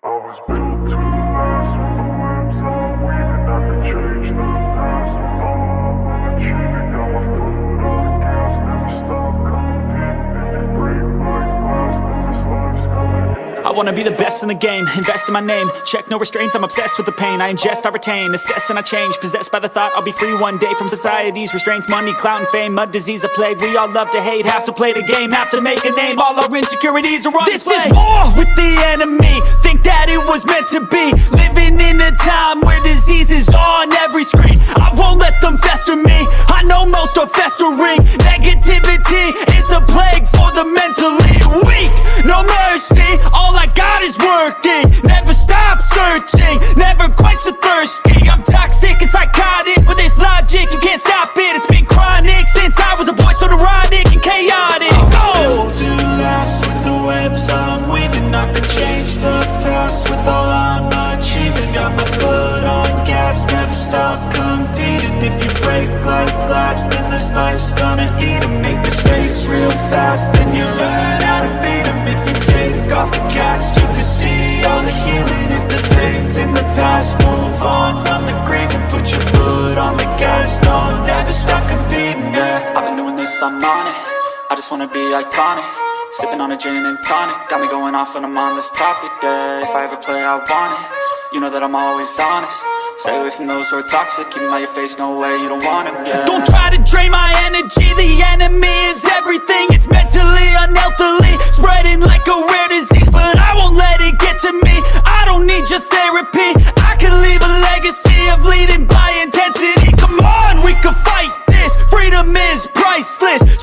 I was built to last with the webs I'm weaving. I could change the past with all I'm achieving. My foot on never stop competing. If you break like glass, then this life's gonna end. I wanna be the best in the game, invest in my name Check no restraints, I'm obsessed with the pain I ingest, I retain, assess and I change Possessed by the thought I'll be free one day From society's restraints, money, clout and fame Mud, disease, a plague, we all love to hate Have to play the game, have to make a name All our insecurities are on This display is war with the enemy Think that it was meant to be. Living in a time where disease is on life's gonna eat 'em. Make mistakes real fast, then you learn how to beat 'em. If you take off the cast, you can see all the healing. If the pain's in the past, move on from the grave And Put your foot on the gas, no, never stop competing, yeah. I've been doing this, I'm on it. I just wanna be iconic. Sipping on a gin and tonic. Got me going off when I'm on this topic, yeah. If I ever play, I want it. You know that I'm always honest Stay away from those who are toxic, keep my out your face, no way, you don't wanna get Don't try to drain my energy, the enemy is everything. It's mentally, unhealthily, spreading like a rare disease But I won't let it get to me, I don't need your therapy. I can leave a legacy of leading by intensity. Come on, we can fight this, freedom is priceless.